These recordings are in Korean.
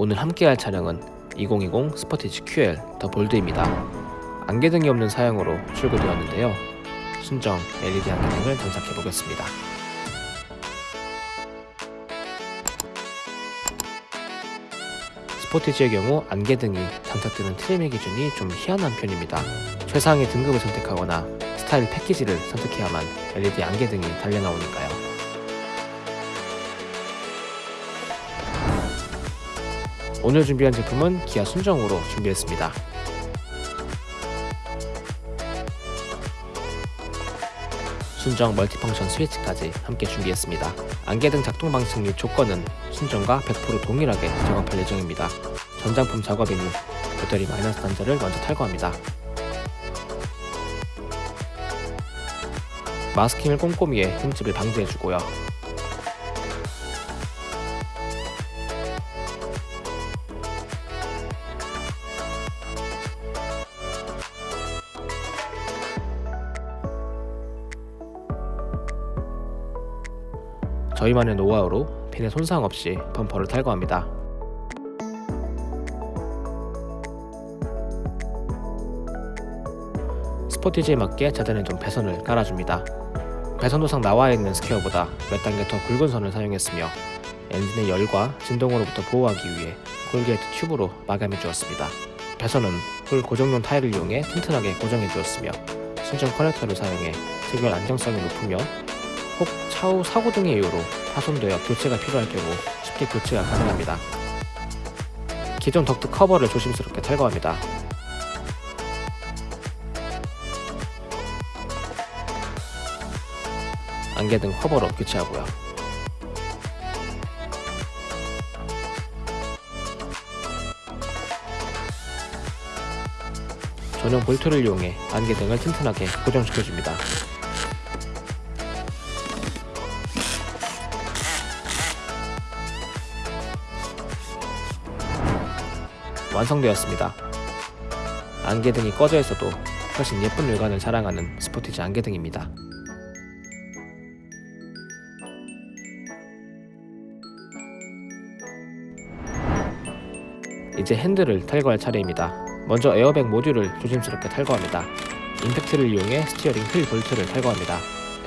오늘 함께할 차량은 2020 스포티지 QL 더 볼드입니다. 안개등이 없는 사양으로 출고되었는데요. 순정 LED 안개등을 장착해 보겠습니다. 스포티지의 경우 안개등이 장착되는 트림의 기준이 좀 희한한 편입니다. 최상의 등급을 선택하거나 스타일 패키지를 선택해야만 LED 안개등이 달려 나오니까요. 오늘 준비한 제품은 기아 순정으로 준비했습니다. 순정 멀티펑션 스위치까지 함께 준비했습니다. 안개 등 작동 방식 및 조건은 순정과 100% 동일하게 작업할 예정입니다. 전장품 작업이니 배터리 마이너스 단자를 먼저 탈거합니다. 마스킹을 꼼꼼히 해 흠집을 방지해주고요. 저희만의 노하우로 핀에 손상 없이 범퍼를 탈거합니다. 스포티지에 맞게 재단해 둔 배선을 깔아줍니다. 배선도상 나와 있는 스퀘어보다 몇 단계 더 굵은 선을 사용했으며 엔진의 열과 진동으로부터 보호하기 위해 corrugated 튜브로 마감해 주었습니다. 배선은 홀 고정용 타이를 이용해 튼튼하게 고정해 주었으며 순정 커넥터를 사용해 체결 안정성이 높으며 혹 차후 사고 등의 이유로 파손되어 교체가 필요할 경우 쉽게 교체가 가능합니다. 기존 덕트 커버를 조심스럽게 탈거합니다. 안개등 커버로 교체하고요. 전용 볼트를 이용해 안개 등을 튼튼하게 고정시켜줍니다. 완성되었습니다. 안개등이 꺼져 있어도 훨씬 예쁜 외관을 자랑하는 스포티지 안개등입니다. 이제 핸들을 탈거할 차례입니다. 먼저 에어백 모듈을 조심스럽게 탈거합니다. 임팩트를 이용해 스티어링 휠 볼트를 탈거합니다.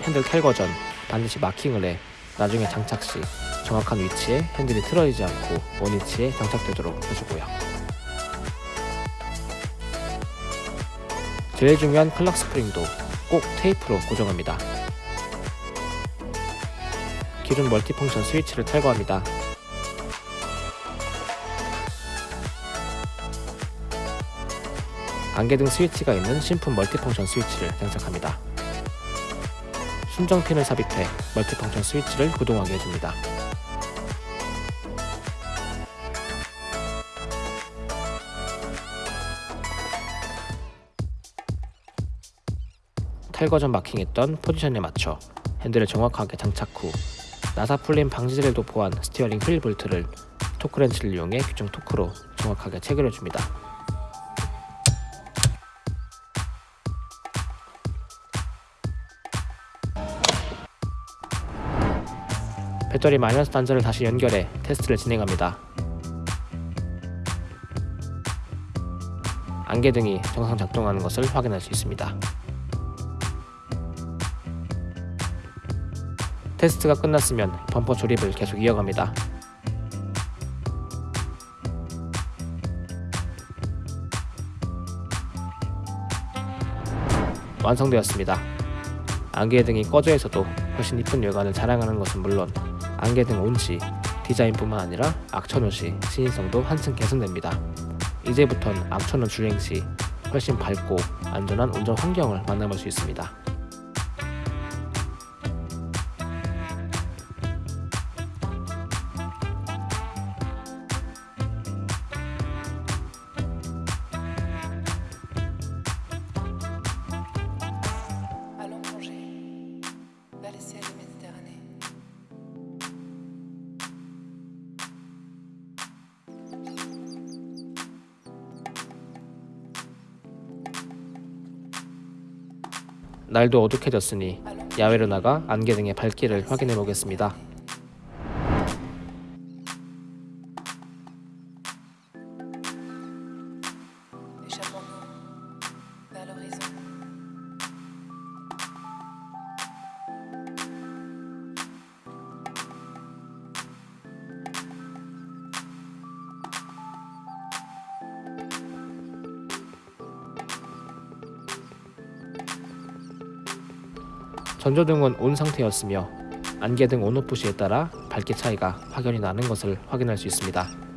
핸들 탈거 전 반드시 마킹을 해 나중에 장착 시 정확한 위치에 핸들이 틀어지지 않고 원위치에 장착되도록 해주고요. 제일 중요한 clock spring도 꼭 테이프로 고정합니다. 기존 multifunction 스위치를 탈거합니다. 안개등 스위치가 있는 신품 multifunction 스위치를 장착합니다. 순정핀을 삽입해 multifunction 스위치를 구동하게 해줍니다. 탈거 전 마킹했던 포지션에 맞춰 핸들을 정확하게 장착 후 나사 풀림 방지제를 도포한 스티어링 휠 볼트를 토크렌치를 이용해 규정 토크로 정확하게 체결해줍니다. 배터리 마이너스 단자를 다시 연결해 테스트를 진행합니다. 안개등이 정상 작동하는 것을 확인할 수 있습니다. 테스트가 끝났으면 범퍼 조립을 계속 이어갑니다. 완성되었습니다. 안개등이 꺼져 있어도 훨씬 이쁜 외관을 자랑하는 것은 물론 안개등 온치, 디자인뿐만 아니라 악천후 시 신인성도 한층 개선됩니다. 이제부턴 악천후 주행 시 훨씬 밝고 안전한 운전 환경을 만나볼 수 있습니다. 날도 어둑해졌으니 야외로 나가 안개등의 밝기를 확인해 보겠습니다. à l'horizon. 전조등은 온 상태였으며 안개등 온오프 시에 따라 밝기 차이가 확연히 나는 것을 확인할 수 있습니다.